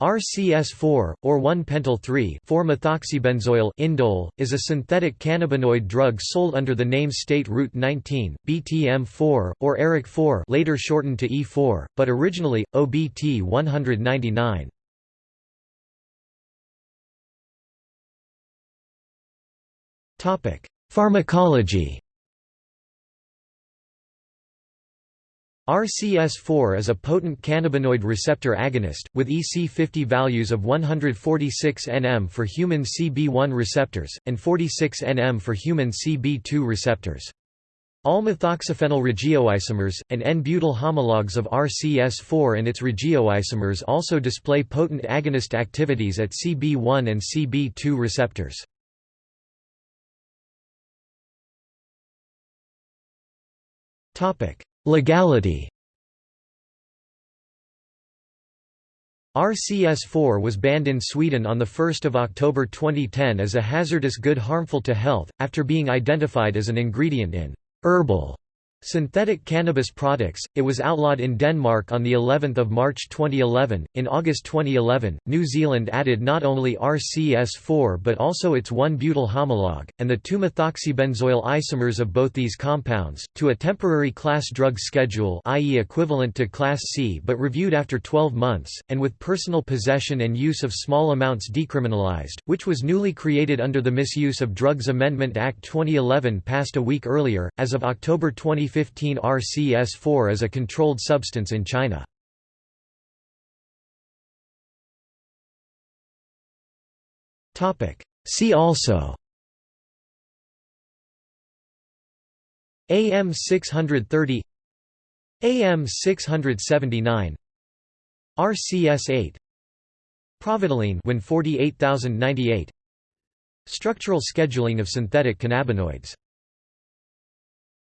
RCS4, or 1-pentyl-3,4-methoxybenzoyl indole, is a synthetic cannabinoid drug sold under the name State Route 19, BTM4, or Eric4 later shortened to E4, but originally, OBT 199. Pharmacology RCS4 is a potent cannabinoid receptor agonist, with EC50 values of 146 nm for human CB1 receptors, and 46 nm for human CB2 receptors. All methoxyphenyl regioisomers, and N-butyl homologs of RCS4 and its regioisomers also display potent agonist activities at CB1 and CB2 receptors. Topic: Legality. RCS4 was banned in Sweden on 1 October 2010 as a hazardous good harmful to health, after being identified as an ingredient in herbal Synthetic cannabis products. It was outlawed in Denmark on the 11th of March 2011. In August 2011, New Zealand added not only RCS4 but also its 1-butyl homolog and the 2-methoxybenzoyl isomers of both these compounds to a temporary class drug schedule, i.e. equivalent to class C but reviewed after 12 months and with personal possession and use of small amounts decriminalized, which was newly created under the Misuse of Drugs Amendment Act 2011 passed a week earlier as of October 20 2015 RCS4 as a controlled substance in China. Topic. See also. AM 630 AM 679 RCS 8 Pravadoline Win 48098 Structural scheduling of synthetic cannabinoids